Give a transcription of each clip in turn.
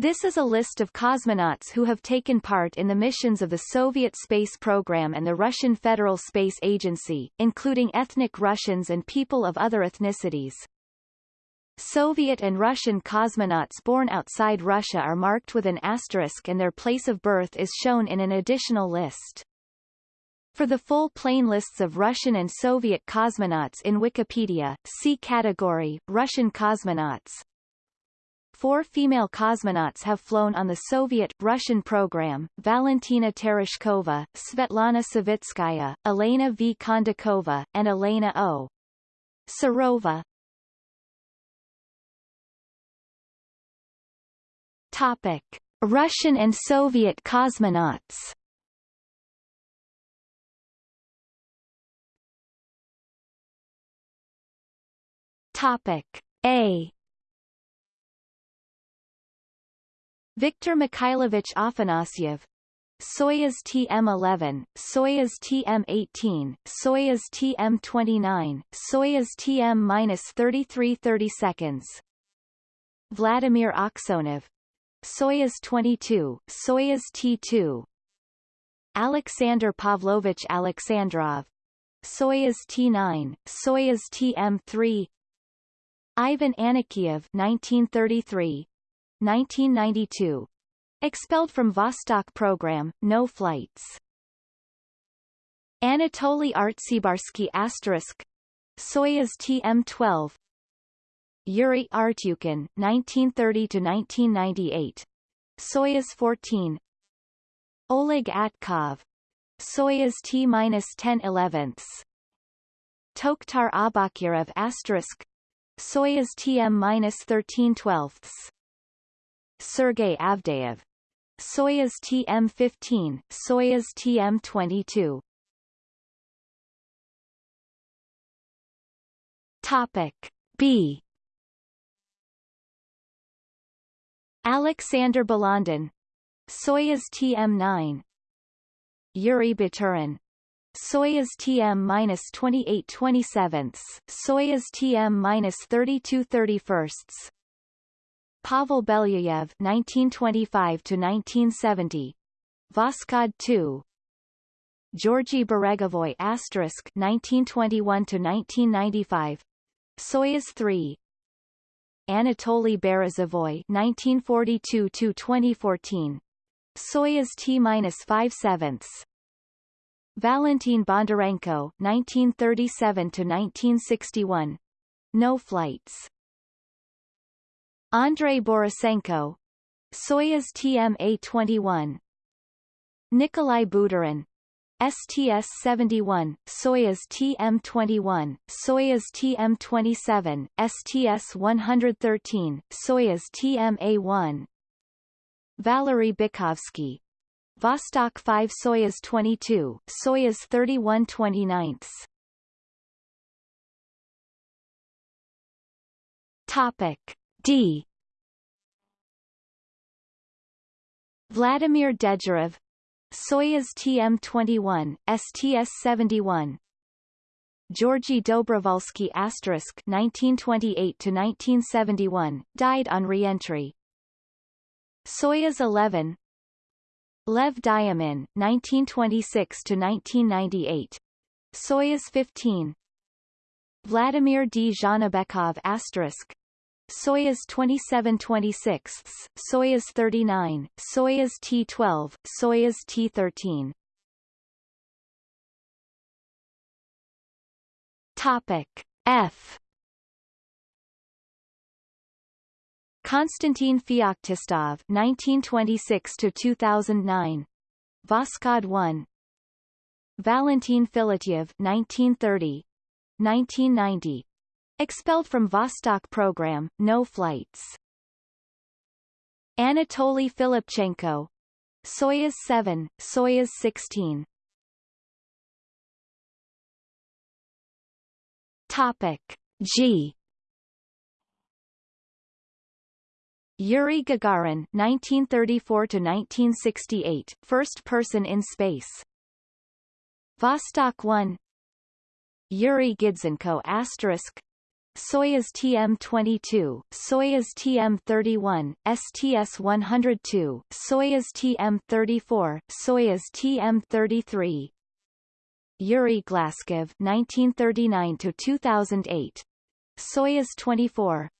This is a list of cosmonauts who have taken part in the missions of the Soviet space program and the Russian Federal Space Agency, including ethnic Russians and people of other ethnicities. Soviet and Russian cosmonauts born outside Russia are marked with an asterisk and their place of birth is shown in an additional list. For the full plain lists of Russian and Soviet cosmonauts in Wikipedia, see category, Russian cosmonauts. Four female cosmonauts have flown on the Soviet-Russian program, Valentina Tereshkova, Svetlana Savitskaya, Elena V. Kondakova, and Elena O. Serova. Topic. Russian and Soviet cosmonauts Topic A Viktor Mikhailovich Afanasyev. Soyuz TM-11, Soyuz TM-18, Soyuz TM-29, Soyuz TM-3330 seconds. Vladimir Aksionov Soyuz 22, Soyuz T-2 Alexander Pavlovich Alexandrov. Soyuz T-9, Soyuz TM-3 Ivan Anikiev 1933, 1992. Expelled from Vostok program, no flights. Anatoly Artsebarsky asterisk. Soyuz TM-12 Yuri Artyukhin 1930-1998 Soyuz 14 Oleg Atkov. Soyuz T-10 11ths Tokhtar Aubakirov asterisk. Soyuz TM-13 12ths Sergei Avdeyev. Soyuz TM-15, Soyuz TM-22. Topic B. Alexander Balandin. Soyuz TM-9. Yuri Baturin. Soyuz TM-28 27 Soyuz TM-32 31 Pavel Belyayev 1925 to 1970 Voskhod 2 Georgy Beregovoy asterisk 1921 to 1995 Soyuz 3 Anatoly Berezovoy 1942 to 2014 Soyuz T-5 sevenths. Valentin Bondarenko 1937 to 1961 no flights Andrei Borisenko Soyuz TMA-21 Nikolai Budarin STS-71, Soyuz TM-21, Soyuz TM-27, STS-113, Soyuz TMA-1 Valery Bykovsky Vostok 5 Soyuz 22, Soyuz 31 29 Topic D. Vladimir Dezhurov Soyuz TM-21, STS-71 Georgy Dobrovolsky asterisk 1928-1971, died on re-entry. Soyuz 11 Lev Demin, 1926-1998 Soyuz 15 Vladimir Dzhanibekov asterisk Soyuz 2726, Soyuz 39, Soyuz T-12, Soyuz T-13. Topic F. Konstantin Feoktistov 1926 to 2009 Voskhod 1 Valentin Filatyev 1930 1990 Expelled from Vostok program, no flights. Anatoly Filipchenko. Soyuz 7, Soyuz 16. Topic G. Yuri Gagarin 1934 to 1968 first person in space Vostok 1 Yuri Gidzenko asterisk Soyuz TM-22, Soyuz TM-31, STS-102, Soyuz TM-34, Soyuz TM-33. Yuri Glazkov 1939 to 2008. Soyuz 24.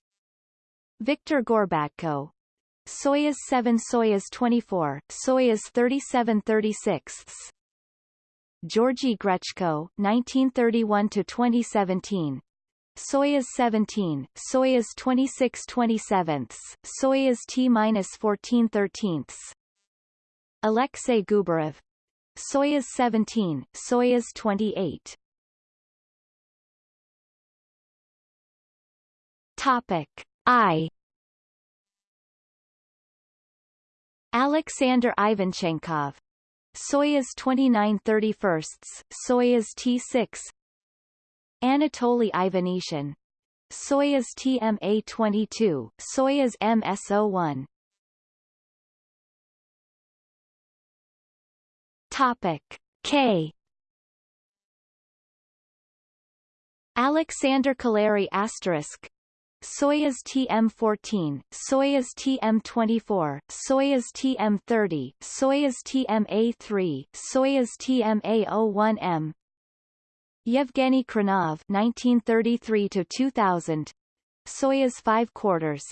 Victor Gorbatko. Soyuz 7 Soyuz 24, Soyuz 37 36 Georgy Grechko 1931 to 2017 Soyuz 17, Soyuz 26 27, Soyuz T-14 13 Alexei Gubarev. Soyuz 17, Soyuz 28 Topic I. Alexander Ivanchenkov Soyuz 29 31, Soyuz T6 Anatoly Ivanishin Soyuz TMA-22, Soyuz MS-01 Topic K. Alexander Kaleri asterisk. Soyuz TM-14, Soyuz TM-24, Soyuz TM-30, Soyuz TMA-3, Soyuz TMA-01M Yevgeny Khrunov 1933 to 2000 Soyuz 5 quarters.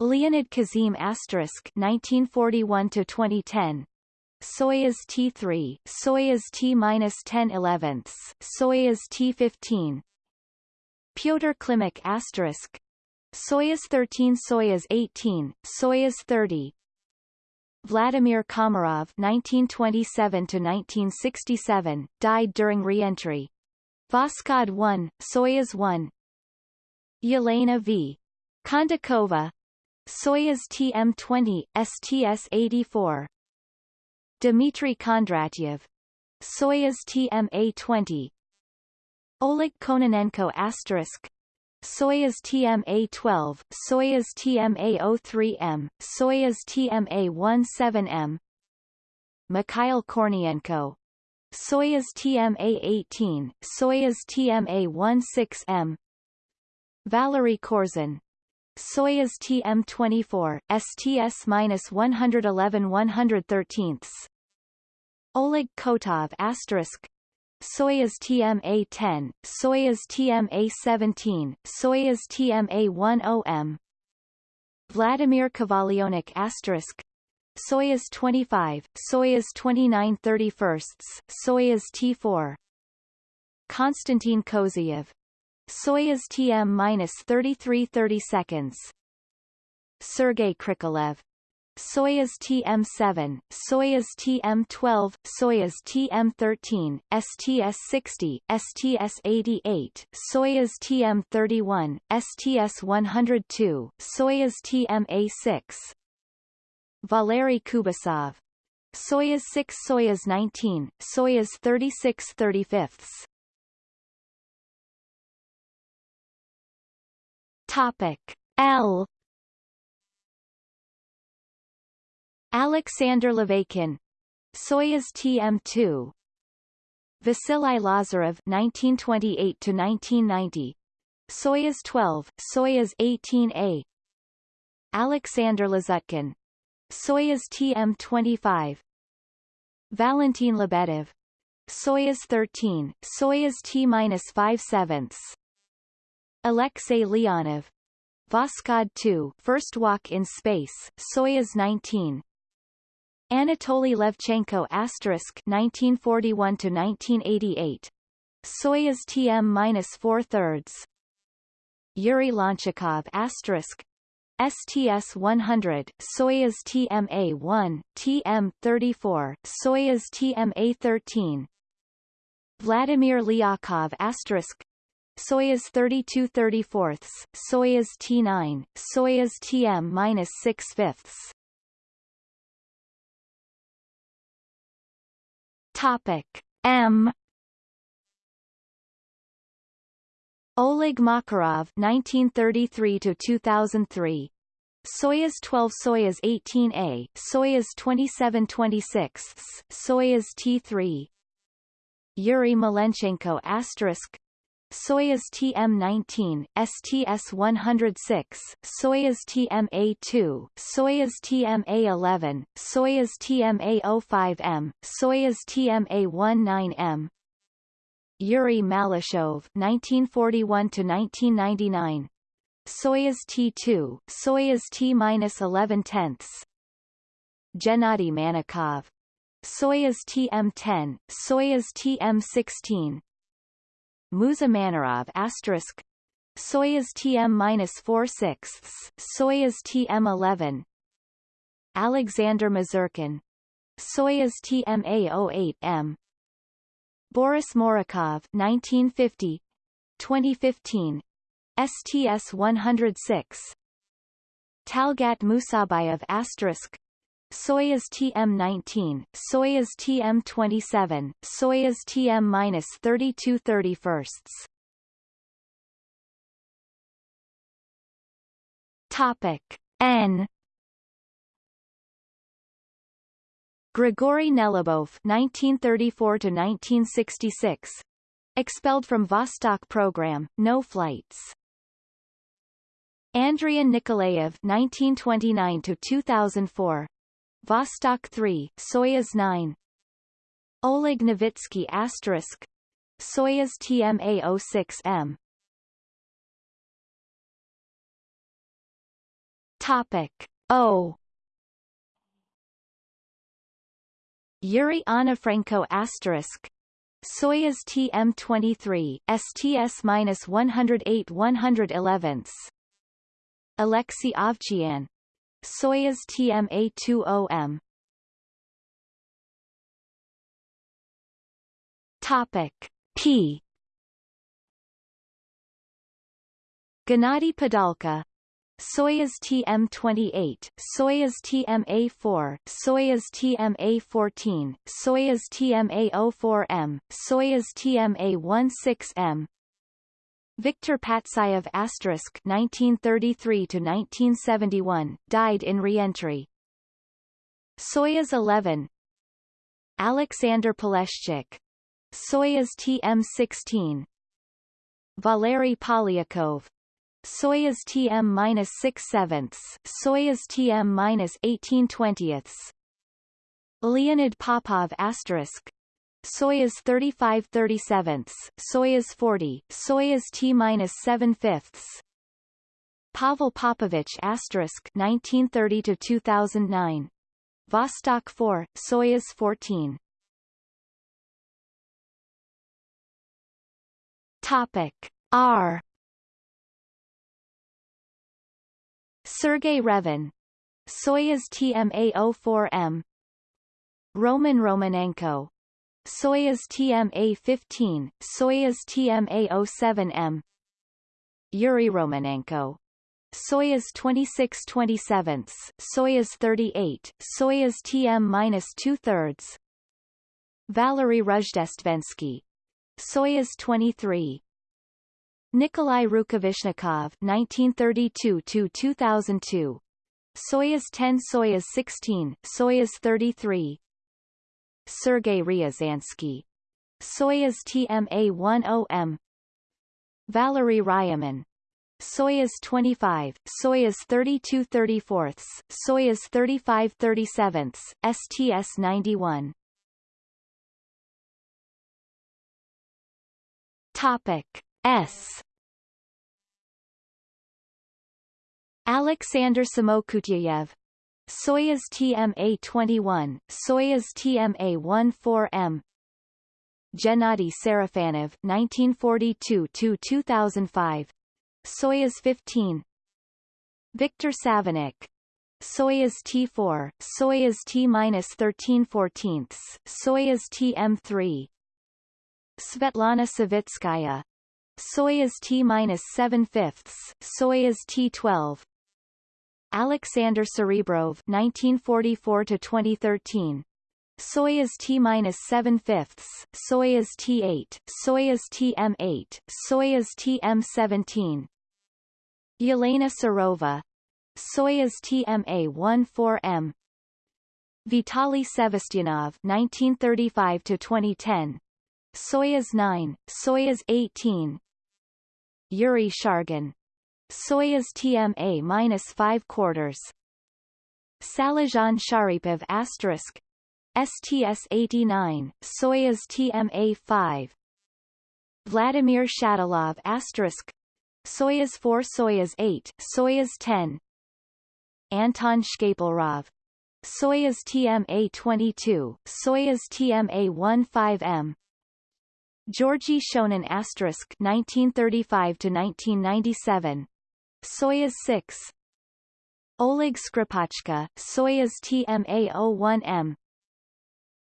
Leonid Kizim asterisk 1941 to 2010 Soyuz T3 Soyuz T-10 11 Soyuz T-15 Pyotr Klimuk asterisk. Soyuz 13 Soyuz 18 Soyuz 30 Vladimir Komarov (1927–1967) died during re-entry. Voskhod 1, Soyuz 1. Yelena V. Kondakova, Soyuz TM-20, STS-84. Dmitry Kondratyev, Soyuz TMA-20. Oleg Kononenko asterisk Soyuz TMA-12, Soyuz TMA-03M, Soyuz TMA-17M Mikhail Kornienko. Soyuz TMA-18, Soyuz TMA-16M Valery Korzun Soyuz TM-24, STS-111-113 Oleg Kotov asterisk Soyuz TMA-10, Soyuz TMA-17, Soyuz TMA-10M Vladimir Kovalyonok asterisk. Soyuz 25, Soyuz 29 31, Soyuz T4 Konstantin Kozeyev. Soyuz TM-33 30 seconds. Sergei Krikalev Soyuz TM-7, Soyuz TM-12, Soyuz TM-13, STS-60, STS-88, Soyuz TM-31, STS-102, Soyuz TMA-6 Valery Kubasov. Soyuz 6 Soyuz 19, Soyuz 36 35 Topic. L Alexander Laveykin. Soyuz TM2 Vasily Lazarev 1928 to 1990 Soyuz 12 Soyuz 18A Alexander Lazutkin Soyuz TM25 Valentin Lebedev. Soyuz 13 Soyuz T-5 sevenths. Alexei Leonov. Voskhod 2 First Walk in Space Soyuz 19 Anatoly Levchenko asterisk 1941 to 1988 Soyuz TM-4 thirds. Yuri Lonchakov asterisk STS-100, Soyuz TMA-1, TM-34, Soyuz TMA-13 Vladimir Lyakhov Soyuz 32 34 Soyuz T9, Soyuz TM-6 fifths Topic. M. Oleg Makarov 1933 to 2003 Soyuz 12 Soyuz 18A Soyuz 27 26 Soyuz T3 Yuri Malenchenko asterisk Soyuz TM-19, STS-106, Soyuz TMA-2, Soyuz TMA-11, Soyuz TMA-05M, Soyuz TMA-19M, Yuri Malyshev 1941-1999, Soyuz T-2, Soyuz T-11 tenths, Gennady Manakov, Soyuz TM-10, Soyuz TM-16, Musa Manarov asterisk Soyuz TM-4 sixths, Soyuz TM-11 Alexander Misurkin Soyuz TMA-08M Boris Morukov 1950 2015 STS-106 Talgat Musabayev asterisk Soyuz TM-19, Soyuz TM-27, Soyuz TM-32 31 Topic N. Grigory Nelyubov 1934 to 1966 expelled from Vostok program no flights. Andrian Nikolaev 1929 to 2004 Vostok 3, Soyuz 9 Oleg Novitsky asterisk Soyuz TMA-06M Topic O. Yuri Onufrenko asterisk Soyuz TM-23, STS-108 111 Alexei Ovchinin Soyuz TMA-20M Topic P. Gennady Padalka Soyuz TM-28, Soyuz TMA-4, Soyuz TMA-14, Soyuz TMA-04M, Soyuz TMA-16M, Viktor Patsayev asterisk 1933 to 1971 died in reentry. Soyuz 11 Alexander Poleshchuk Soyuz TM-16 Valery Polyakov. Soyuz TM-6 sevenths Soyuz TM-18 twentieths. Leonid Popov asterisk Soyuz 35 37 Soyuz 40, Soyuz T-7 fifths. Pavel Popovich asterisk 1930 to 2009 Vostok 4, Soyuz 14 Topic R. Sergei Revin. Soyuz TMA-04M Roman Romanenko Soyuz TMA-15, Soyuz TMA-07M Yuri Romanenko. Soyuz 26-27, Soyuz 38, Soyuz TM-2 thirds. Valery Rozhdestvensky Soyuz 23 Nikolai Rukavishnikov 1932-2002 Soyuz 10 Soyuz 16, Soyuz 33 Sergei Ryazansky Soyuz TMA-10M Valery Ryumin Soyuz 25, Soyuz 32 34 Soyuz 35 37 STS-91 Topic S. Alexander Samokutyayev Soyuz TMA-21, Soyuz TMA-14M Gennady Sarafanov 1942-2005 Soyuz 15 Viktor Savinykh Soyuz T4, Soyuz T-13 14 Soyuz TM3 Svetlana Savitskaya. Soyuz T-7 fifths Soyuz T-12 Alexander Serebrov 1944 to 2013 Soyuz T-7 fifths, Soyuz T-8, Soyuz TM-8, Soyuz TM-17 Yelena Serova Soyuz TMA-14M Vitaly Sevastyanov 1935 to 2010 Soyuz 9, Soyuz 18 Yuri Shargin. Soyuz TMA minus 5 quarters. Salizhan Sharipov asterisk. STS-89, Soyuz TMA-5 Vladimir Shatalov asterisk. Soyuz 4 Soyuz 8, Soyuz 10 Anton Shkaplerov Soyuz TMA-22, Soyuz TMA-15M Georgy Shonin asterisk 1935 to 1997 Soyuz 6 Oleg Skripochka, Soyuz TMA-01M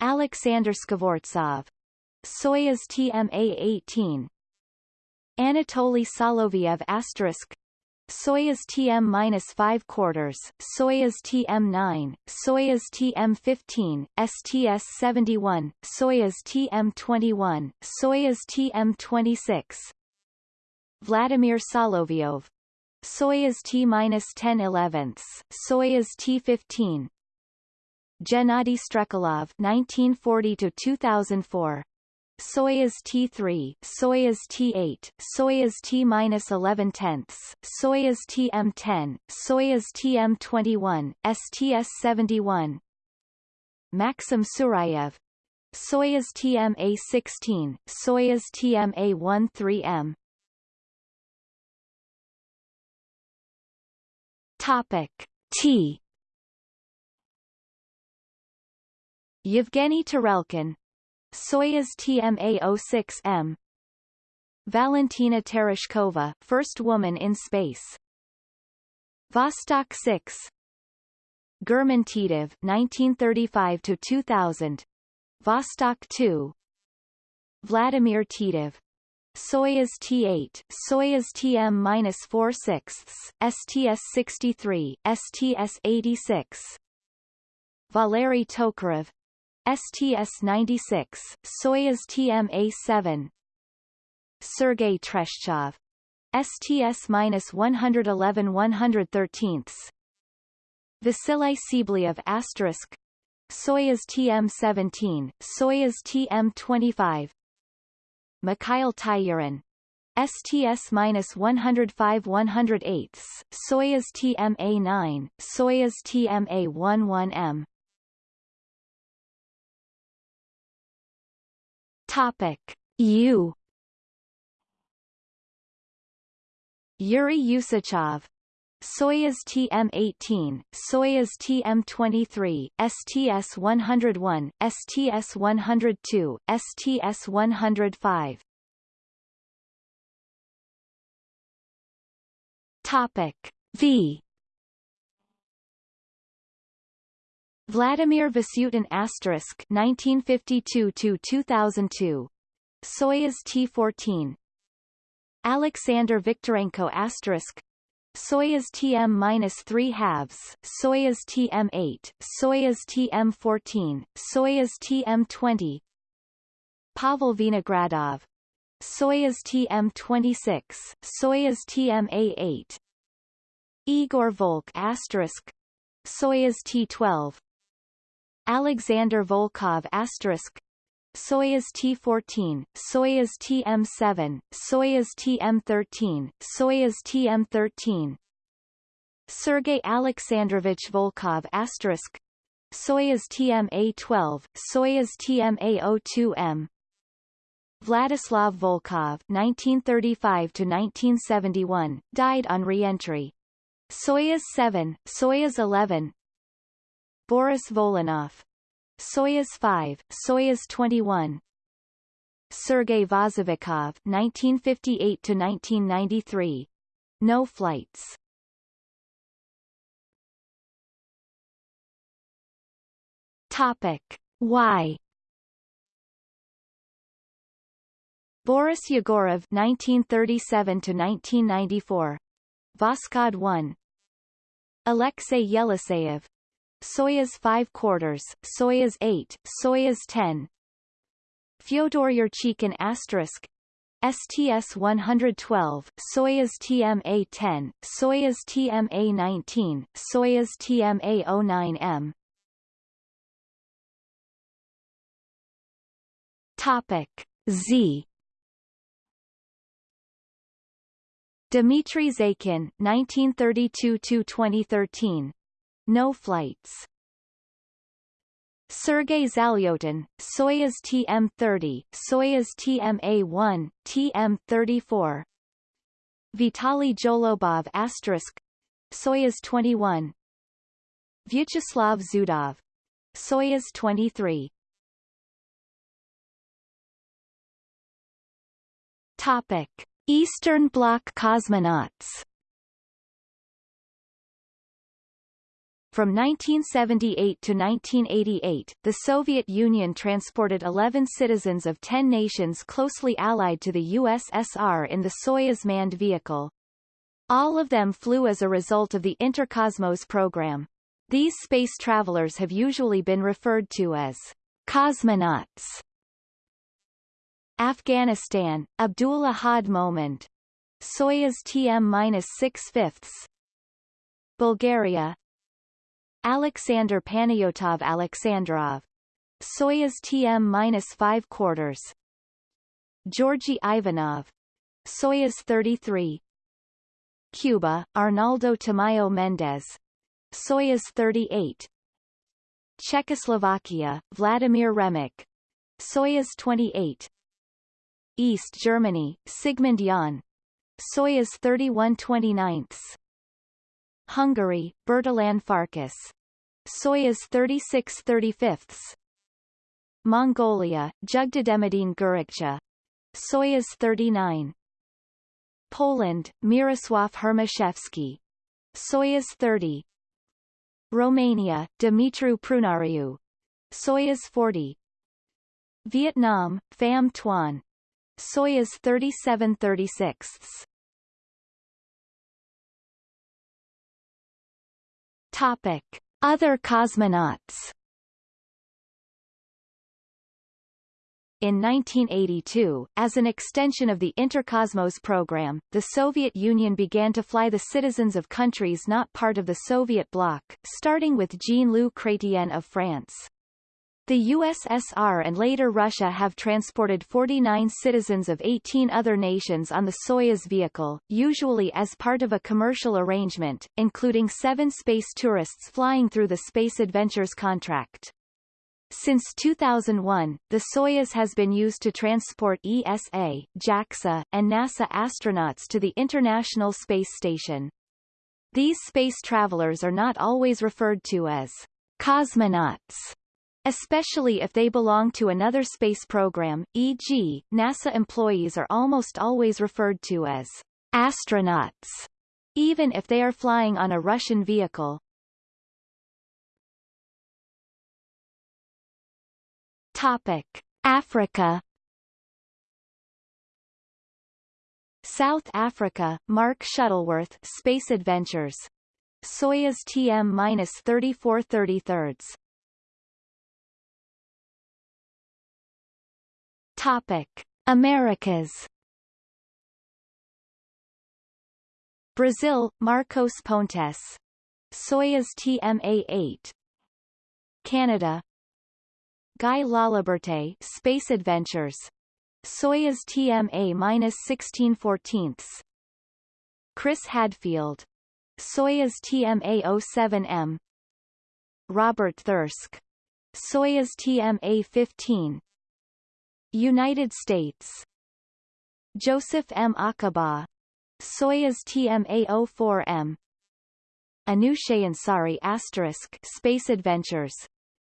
Alexander Skvortsov, Soyuz TMA-18 Anatoly Soloviev asterisk. Soyuz TM-5 quarters, Soyuz TM-9, Soyuz TM-15, STS-71, Soyuz TM-21, Soyuz TM-26 Vladimir Solovyov Soyuz T-10 Soyuz T-15 Gennady Strekalov 1940 to 2004 Soyuz T3, Soyuz T8, Soyuz T-11 tenths, Soyuz TM10, Soyuz TM21, STS-71 Maxim Surayev. Soyuz TMA-16, Soyuz TMA-13M Topic T. Yevgeny Tarelkin Soyuz TMA-06M Valentina Tereshkova, first woman in space. Vostok 6 German Titov 1935 to 2000 Vostok 2 Vladimir Titov Soyuz T8, Soyuz TM-4 sixths, STS-63, STS-86 Valery Tokarev. STS-96, Soyuz TMA-7 Sergei Treshchev. STS-111 113 Vasily Tsibliyev asterisk. Soyuz TM-17, Soyuz TM-25 Mikhail Tyurin STS-105 108 Soyuz TMA-9, Soyuz TMA-11M Topic. U. Yuri Usachov Soyuz TM-18, Soyuz TM-23, STS-101, STS-102, STS-105 Topic V. Vladimir Vasutin asterisk 1952 to 2002 Soyuz T14 Alexander Viktorenko asterisk Soyuz TM-3 halves, Soyuz TM-8, Soyuz TM-14, Soyuz TM-20 Pavel Vinogradov. Soyuz TM-26, Soyuz TM-A8 Igor Volk asterisk. Soyuz T-12 Alexander Volkov asterisk Soyuz T-14, Soyuz TM-7, Soyuz TM-13, Soyuz TM-13 Sergei Alexandrovich Volkov asterisk. Soyuz TMA-12, Soyuz TMA-02M Vladislav Volkov 1935 to 1971 died on re-entry. Soyuz 7, Soyuz 11 Boris Volynov Soyuz 5, Soyuz 21 Sergei Vozovikov 1958 to 1993 no flights. Topic. Y Boris Yegorov 1937 to 1994 Voskhod 1 Alexei Yeliseyev Soyuz 5 quarters, Soyuz 8, Soyuz 10 Fyodor Yurchikhin asterisk STS-112, Soyuz TMA-10, Soyuz TMA-19, Soyuz TMA-09M Topic Z. Dmitry Zaikin 1932-2013. No flights. Sergei Zalyotin, Soyuz TM-30, Soyuz TMA-1, TM-34 Vitaly Zholobov asterisk Soyuz 21 Vyacheslav Zudov Soyuz 23 Topic Eastern Bloc cosmonauts From 1978 to 1988, the Soviet Union transported 11 citizens of 10 nations closely allied to the USSR in the Soyuz manned vehicle. All of them flew as a result of the Interkosmos program. These space travelers have usually been referred to as cosmonauts. Afghanistan, Abdul Ahad Mohmand. Soyuz TM-6 fifths. Bulgaria, Alexander Panayotov Alexandrov. Soyuz TM-5 quarters. Georgy Ivanov. Soyuz 33. Cuba, Arnaldo Tamayo Mendez. Soyuz 38. Czechoslovakia, Vladimir Remek. Soyuz 28. East Germany, Sigmund Jähn. Soyuz 31 29 Hungary, Bertalan Farkas. Soyuz 36 35 Mongolia, Jügderdemidiin Gürragchaa. Soyuz 39 Poland, Mirosław Hermaszewski. Soyuz 30 Romania, Dumitru Prunariu. Soyuz 40 Vietnam, Pham Tuan. Soyuz 3736 Topic. Other cosmonauts In 1982, as an extension of the Interkosmos program, the Soviet Union began to fly the citizens of countries not part of the Soviet bloc, starting with Jean-Loup Chrétien of France. The USSR and later Russia have transported 49 citizens of 18 other nations on the Soyuz vehicle, usually as part of a commercial arrangement, including seven space tourists flying through the Space Adventures contract. Since 2001, the Soyuz has been used to transport ESA, JAXA, and NASA astronauts to the International Space Station. These space travelers are not always referred to as cosmonauts especially if they belong to another space program, e.g., NASA employees are almost always referred to as astronauts, even if they are flying on a Russian vehicle. Topic. Africa South Africa, Mark Shuttleworth Space Adventures. Soyuz TM-3433 Topic: Americas. Brazil, Marcos Pontes. Soyuz TMA-8. Canada. Guy Laliberte Space Adventures. Soyuz TMA-1614. Chris Hadfield. Soyuz TMA-07M. Robert Thirsk. Soyuz TMA-15. United States. Joseph M. Acaba Soyuz TMA-04M Anousheh Ansari asterisk Space Adventures.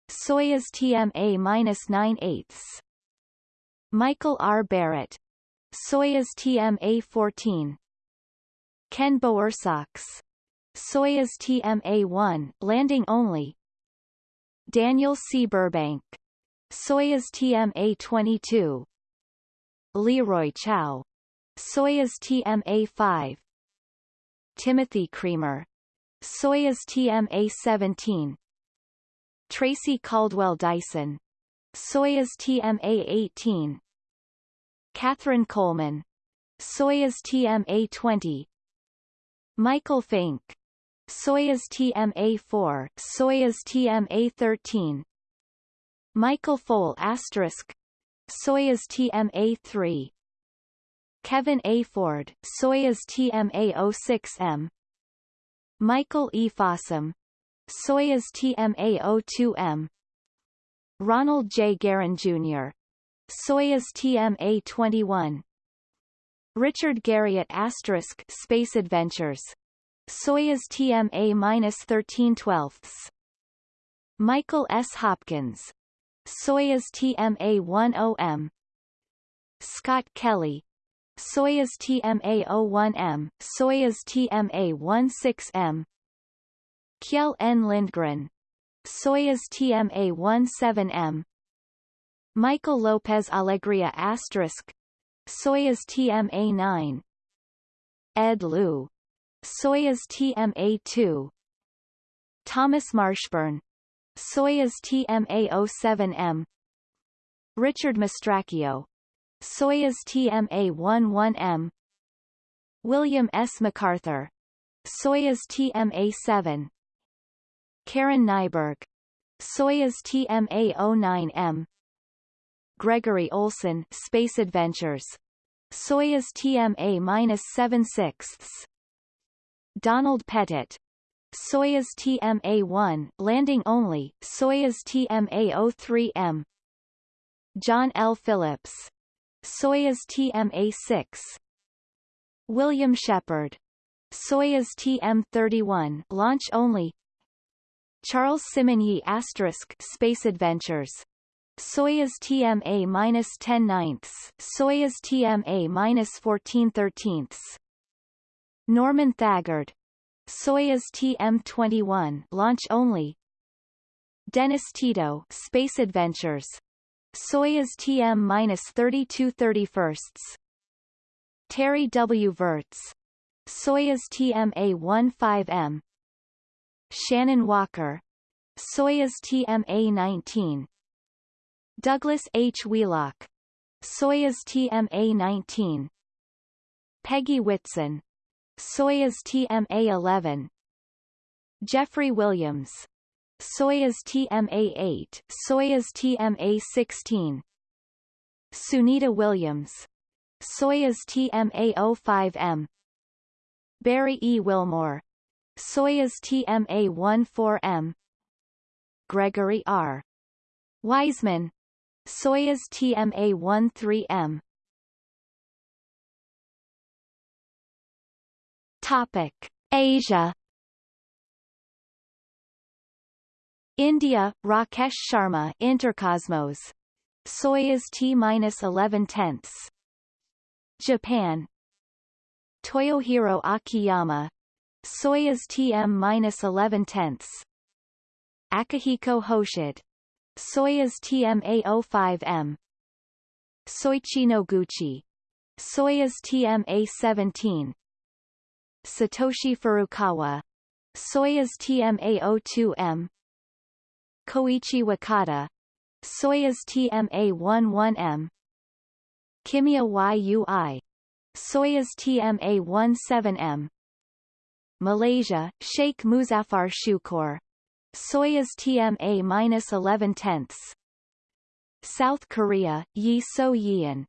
Soyuz TMA-9 eighths. Michael R. Barrett. Soyuz TMA-14 Ken Bowersox Soyuz TMA-1 landing only. Daniel C. Burbank Soyuz TMA-22 Leroy Chiao. Soyuz TMA-5 Timothy Creamer. Soyuz TMA-17 Tracy Caldwell Dyson. Soyuz TMA-18 Kathryn Coleman. Soyuz TMA-20 Michael Fincke. Soyuz TMA-4 Soyuz TMA-13 Michael Foale asterisk Soyuz TMA-3 Kevin A. Ford, Soyuz TMA-06M Michael E. Fossum, Soyuz TMA-02M Ronald J. Garan, Jr., Soyuz TMA-21 Richard Garriott asterisk Space Adventures Soyuz TMA-13 Michael S. Hopkins Soyuz TMA-10M Scott Kelly. Soyuz TMA-01M Soyuz TMA-16M Kjell N. Lindgren. Soyuz TMA-17M Michael Lopez Alegria asterisk Soyuz TMA-9 Ed Lu Soyuz TMA-2 Thomas Marshburn Soyuz TMA-07M Richard Mastracchio. Soyuz TMA-11M William S. McArthur. Soyuz TMA-7 Karen Nyberg. Soyuz TMA-09M Gregory Olsen Space Adventures. Soyuz TMA-7 Donald Pettit Soyuz TMA-1 landing only Soyuz TMA-03M John L. Phillips Soyuz TMA-6 William Shepard Soyuz TM-31 launch only Charles Simonyi asterisk Space Adventures Soyuz TMA-10 ninths, Soyuz TMA-14 thirteenths. Norman Thagard. Soyuz TM-21 launch only. Dennis Tito Space Adventures. Soyuz TM-32 31sts. Terry W. Virts. Soyuz TMA-15M. Shannon Walker. Soyuz TMA-19. Douglas H. Wheelock. Soyuz TMA-19. Peggy Whitson. Soyuz TMA-11. Jeffrey Williams. Soyuz TMA-8, Soyuz TMA-16. Sunita Williams. Soyuz TMA-05M. Barry E. Wilmore. Soyuz TMA-14M. Gregory R. Wiseman. Soyuz TMA-13M Topic. Asia India, Rakesh Sharma Intercosmos. Soyuz T-11 tenths. Japan Toyohiro Akiyama Soyuz TM-11 tenths. Akihiko Hoshide Soyuz TMA-05M Soichi Noguchi Soyuz TMA-17 Satoshi Furukawa. Soyuz TMA-02M Koichi Wakata. Soyuz TMA-11M Kimiya Yui. Soyuz TMA-17M Malaysia, Sheikh Muzaffar Shukor. Soyuz TMA-11 tenths. South Korea, Yi So Yeon.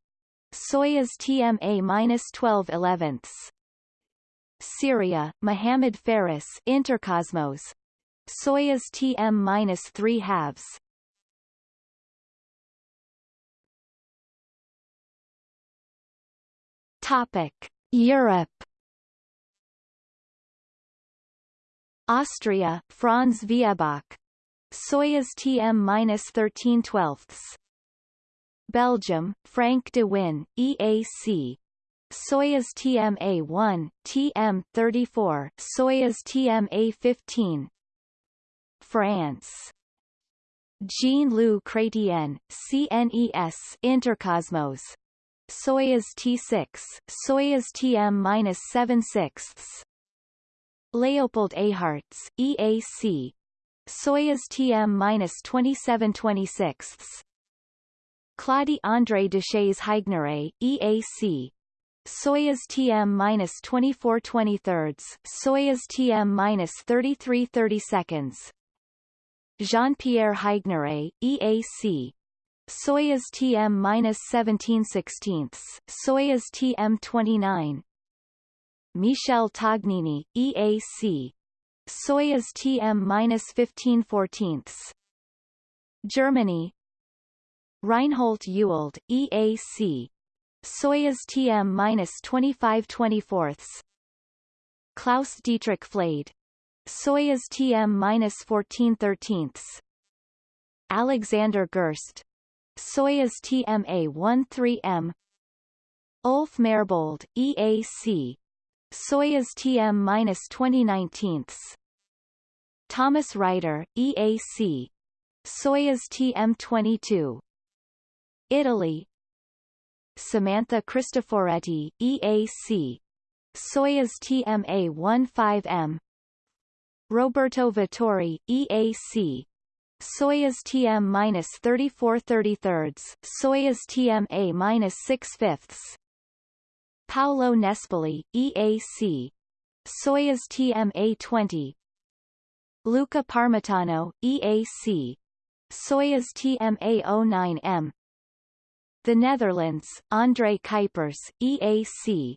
Soyuz TMA-12 elevenths. Syria, Mohammed Faris Intercosmos. Soyuz TM-3 halves. Topic: Europe Austria, Franz Viehböck. Soyuz TM-13 12ths. Belgium, Frank De Winne, EAC. Soyuz TMA-1, TM-34, Soyuz TMA-15. France. Jean-Loup Chrétien, CNES Intercosmos. Soyuz T6, Soyuz TM-7 sixths. Leopold Eyharts, EAC. Soyuz TM-2726. Claudie André Deshays Haigneré, EAC. Soyuz TM-24 23rds, Soyuz TM-33 30 seconds. Jean-Pierre Haigneré, EAC. Soyuz TM-17 16ths, Soyuz TM-29 Michel Tognini, EAC Soyuz TM-15 14ths Germany. Reinhold Ewald, EAC Soyuz TM-25 24ths Klaus Dietrich Flade. Soyuz TM-14 13ths Alexander Gerst. Soyuz TMA-13M Ulf Merbold, EAC Soyuz TM-2019 Thomas Reiter, EAC Soyuz TM-22 Italy Samantha Cristoforetti, EAC Soyuz TMA-15M Roberto Vittori, EAC Soyuz TM-34 33 Soyuz TMA-6 fifths. Paolo Nespoli, EAC Soyuz TMA-20 Luca Parmitano, EAC Soyuz TMA-09M The Netherlands, André Kuipers, EAC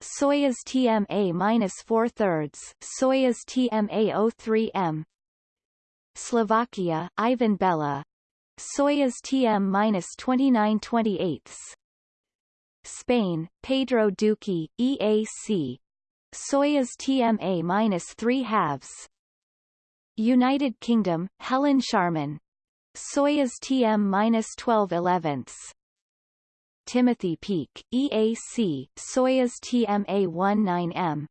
Soyuz TMA-4 thirds Soyuz TMA-03M Slovakia, Ivan Bella Soyuz TM-29 28 Spain, Pedro Duque, EAC Soyuz TMA-3 halves. United Kingdom, Helen Sharman. Soyuz TM-12 elevenths Timothy Peake, EAC Soyuz TMA-19M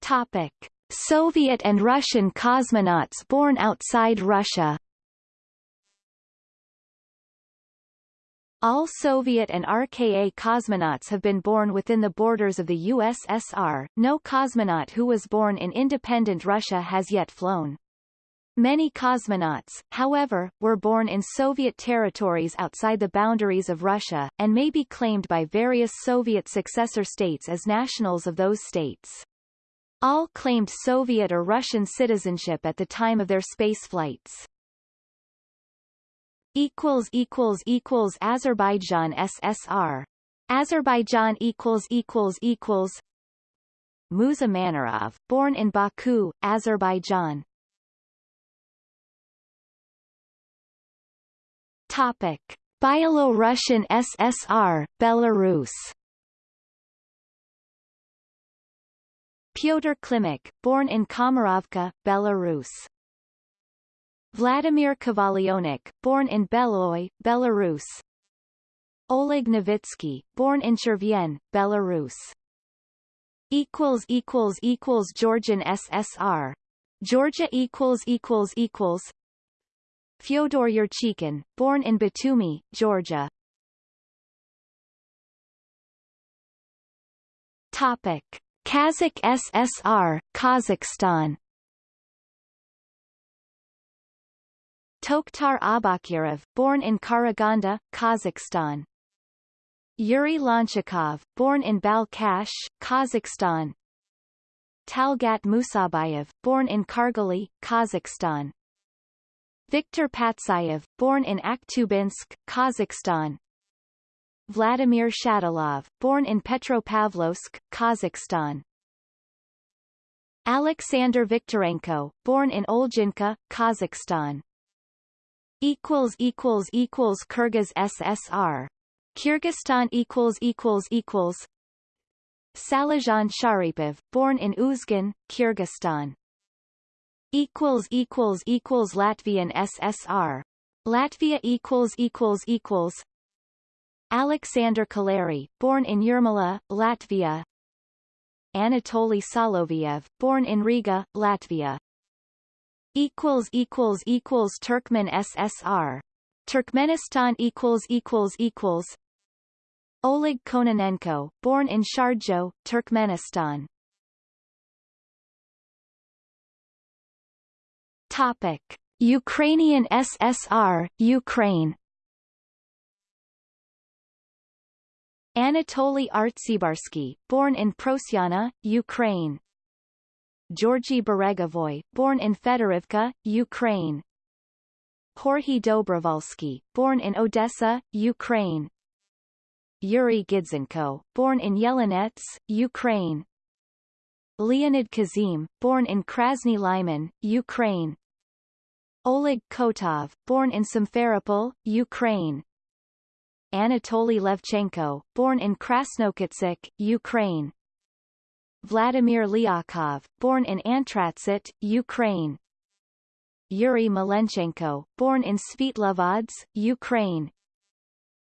Topic. Soviet and Russian cosmonauts born outside Russia All Soviet and RKA cosmonauts have been born within the borders of the USSR, no cosmonaut who was born in independent Russia has yet flown. Many cosmonauts, however, were born in Soviet territories outside the boundaries of Russia, and may be claimed by various Soviet successor states as nationals of those states. All claimed Soviet or Russian citizenship at the time of their space flights. Azerbaijan SSR Azerbaijan equals equals equals Musa Manarov born in Baku Azerbaijan Topic Byelorussian SSR Belarus Pyotr Klimuk, born in Komarovka, Belarus. Vladimir Kovalyonok, born in Beloy, Belarus. Oleg Novitsky, born in Chervyen, Belarus. Equals equals equals Georgian SSR. Georgia equals equals equals. Fyodor Yurchikhin, born in Batumi, Georgia. Topic. Kazakh SSR, Kazakhstan Tokhtar Aubakirov, born in Karaganda, Kazakhstan. Yuri Lonchakov, born in Balkash, Kazakhstan. Talgat Musabayev, born in Kargali, Kazakhstan. Viktor Patsayev, born in Akhtubinsk, Kazakhstan. Vladimir Shatalov, born in Petropavlovsk, Kazakhstan. Alexander Viktorenko, born in Olginka, Kazakhstan. equals equals equals Kyrgyz SSR. Kyrgyzstan equals equals equals Salijan Sharipov, born in Uzgun, Kyrgyzstan. Equals equals equals Latvian SSR. Latvia equals equals equals Alexander Kaleri, born in Yurmala, Latvia. Anatoly Soloviev, born in Riga, Latvia. Equals equals equals Turkmen SSR. Turkmenistan equals equals equals. Oleg Kononenko, born in Sharjo, Turkmenistan. Topic: Ukrainian SSR, Ukraine. Anatoly Artsibarsky, born in Prosyana, Ukraine. Georgy Beregovoy, born in Fedorivka, Ukraine. Georgy Dobrovolsky, born in Odessa, Ukraine. Yuri Gidzenko, born in Yelenets, Ukraine. Leonid Kizim, born in Krasny Lyman, Ukraine. Oleg Kotov, born in Simferopol, Ukraine. Anatoly Levchenko, born in Krasnokutsk, Ukraine. Vladimir Lyakhov, born in Antratsit, Ukraine. Yuri Malenchenko, born in Svitlovodsk, Ukraine.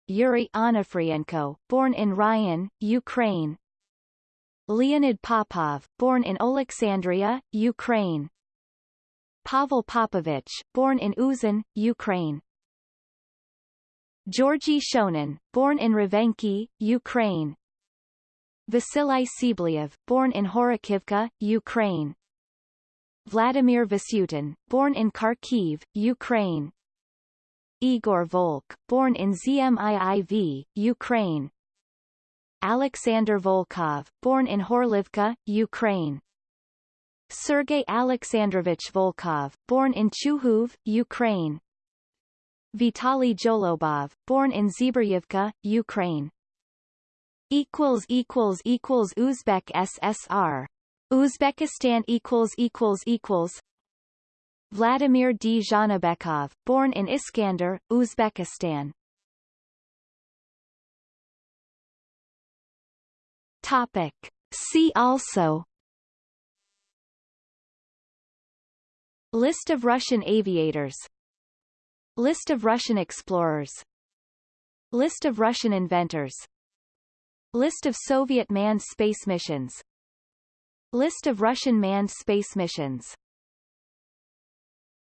Yuri Onofrienko, born in Ryan, Ukraine. Leonid Popov, born in Alexandria, Ukraine. Pavel Popovich, born in Uzin, Ukraine. Georgy Shonin, born in Ravenki, Ukraine. Vasily Tsibliyev, born in Horokivka, Ukraine. Vladimir Vasutin, born in Kharkiv, Ukraine. Igor Volk, born in Zmiiv, Ukraine. Alexander Volkov, born in Horlivka, Ukraine. Sergei Alexandrovich Volkov, born in Chuhuv, Ukraine. Vitaly Zholobov, born in Zebryivka, Ukraine. Equals equals equals Uzbek SSR. Uzbekistan equals equals equals. Vladimir Dzhanibekov, born in Iskander, Uzbekistan. Topic. See also List of Russian aviators. List of Russian explorers. List of Russian inventors. List of Soviet manned space missions. List of Russian manned space missions